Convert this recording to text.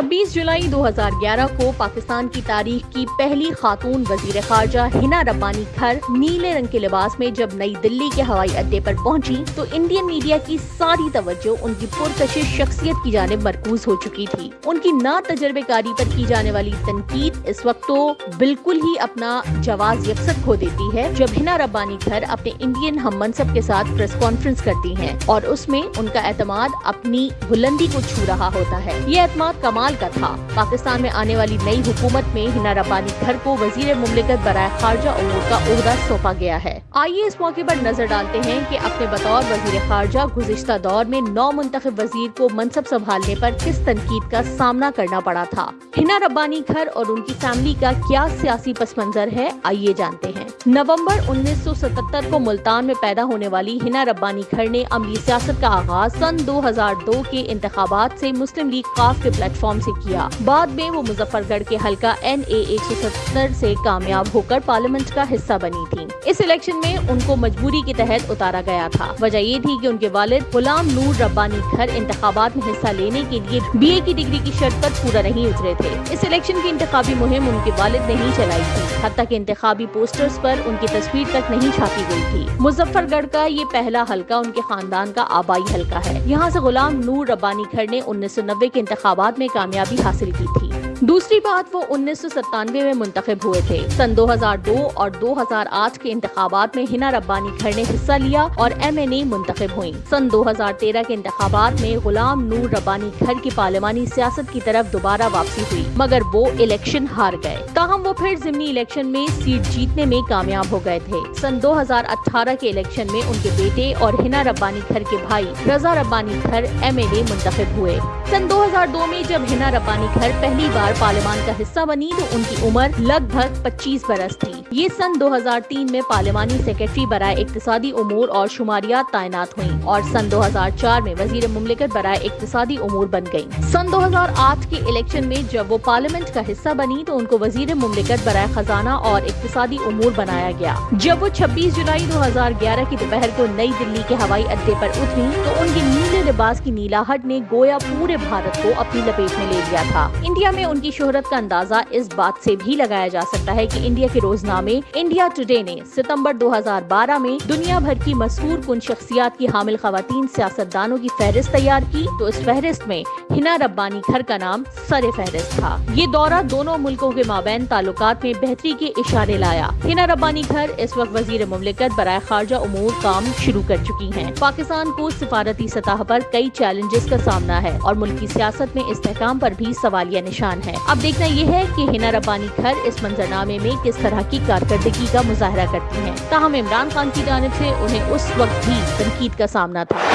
چھبیس جولائی دو ہزار گیارہ کو پاکستان کی تاریخ کی پہلی خاتون وزیر خارجہ ہنا ربانی گھر نیلے رنگ کے لباس میں جب نئی دلی کے ہوائی اڈے پر پہنچی تو انڈین میڈیا کی ساری توجہ ان کی پرکشش شخصیت کی جانب مرکوز ہو چکی تھی۔ ان کی نا تجربے کاری پر کی جانے والی تنقید اس وقت تو بالکل ہی اپنا جواز یکسر کھو دیتی ہے جب ہنا ربانی گھر اپنے انڈین ہم منصب کے ساتھ پریس کانفرنس کرتی ہیں اور اس میں ان کا اعتماد اپنی بلندی کو چھو رہا ہوتا ہے۔ یہ اعتماد کمال کا تھا۔ پاکستان میں آنے والی نئی حکومت میں ہنا ربانی گھر کو وزیر مملکت برائے خارجہ امور کا عہدہ سونپا گیا ہے۔ آئیے اس موقع پر نظر ڈالتے ہیں کہ اپنے بطور وزیر خارجہ گزشتہ دور میں نو منتخب وزیر کو منصب سنبھالنے پر کس تنقید کا سامنا کرنا پڑا تھا۔ ہنا ربانی گھر اور ان کی فیملی کا کیا سیاسی پس منظر ہے؟ آئیے جانتے ہیں۔ نومبر انیس سو ستتر کو ملتان میں پیدا ہونے والی ہنا ربانی گھر نے عملی سیاست کا آغاز سن دو ہزار دو کے انتخابات سے مسلم لیگ قاف کے پلیٹ فارم سے کیا۔ بعد میں وہ مظفر گڑھ کے حلقہ این اے ایک سو ستر سے کامیاب ہو کر پارلیمنٹ کا حصہ بنی تھی اس الیکشن میں ان کو مجبوری کے تحت اتارا گیا تھا۔ وجہ یہ تھی کہ ان کے والد غلام نور ربانی گھر انتخابات میں حصہ لینے کے لیے بی اے کی ڈگری کی شرط پر پورا نہیں اترے تھے۔ اس الیکشن کی انتخابی مہم ان کے والد نے ہی چلائی تھی۔ حتیٰ کہ انتخابی پوسٹرز پر ان کی تصویر تک نہیں چھاپی گئی تھی۔ مظفر گڑھ کا یہ پہلا حلقہ ان کے خاندان کا آبائی حلقہ ہے۔ یہاں سے غلام نور ربانی گھر نے انیس سو نوے کے انتخابات میں کامیابی حاصل کی تھی۔ دوسری بات، وہ انیس سو ستانوے میں منتخب ہوئے تھے۔ سن دو ہزار دو اور دو ہزار آٹھ کے انتخابات میں ہنا ربانی گھر نے حصہ لیا اور ایم این اے منتخب ہوئی سن دو ہزار تیرہ کے انتخابات میں غلام نور ربانی گھر کی پارلیمانی سیاست کی طرف دوبارہ واپسی ہوئی، مگر وہ الیکشن ہار گئے۔ تاہم، وہ پھر ضمنی الیکشن میں سیٹ جیتنے میں کامیاب ہو گئے تھے۔ سن دو ہزار اٹھارہ کے الیکشن میں ان کے بیٹے اور ہنا ربانی گھر کے بھائی رضا ربانی گھر ایم این اے منتخب ہوئے۔ سن دو ہزار دو میں جب ہنا ربانی گھر پہلی بار پارلیمان کا حصہ بنی تو ان کی عمر لگ بھگ پچیس برس تھی۔ یہ سن دو ہزار تین میں پارلیمانی سیکرٹری برائے اقتصادی امور اور شماریات تعینات ہوئیں اور سن دو ہزار چار میں وزیر مملکت برائے اقتصادی امور بن گئیں۔ سن دو ہزار آٹھ کے الیکشن میں جب وہ پارلیمنٹ کا حصہ بنی تو ان کو وزیر مملکت برائے خزانہ اور اقتصادی امور بنایا گیا۔ جب وہ چھبیس جولائی دو ہزار گیارہ کی دوپہر کو نئی دلی کے ہوائی اڈے پر اتری تو ان کے نیلے لباس کی نیلاہٹ نے گویا پورے بھارت کو اپنی لپیٹ میں لے لیا تھا۔ انڈیا میں ان کی شہرت کا اندازہ اس بات سے بھی لگایا جا سکتا ہے کہ انڈیا کے روزنامے انڈیا ٹوڈے نے ستمبر دو ہزار بارہ میں دنیا بھر کی مشہور کن شخصیات کی حامل خواتین سیاست دانوں کی فہرست تیار کی تو اس فہرست میں ہنا ربانی گھر کا نام سر فہرست تھا۔ یہ دورہ دونوں ملکوں کے مابین تعلقات میں بہتری کے اشارے لایا۔ ہنا ربانی گھر اس وقت وزیر مملکت برائے خارجہ امور کام شروع کر چکی ہیں۔ پاکستان کو سفارتی سطح پر کئی چیلنجز کا سامنا ہے اور ملکی سیاست میں استحکام پر بھی سوالیہ نشان ہے اب دیکھنا یہ ہے کہ ہنا ربانی گھر اس منظرنامے میں کس طرح کی کارکردگی کا مظاہرہ کرتی ہیں۔ تاہم عمران خان کی جانب سے انہیں اس وقت بھی تنقید کا سامنا تھا۔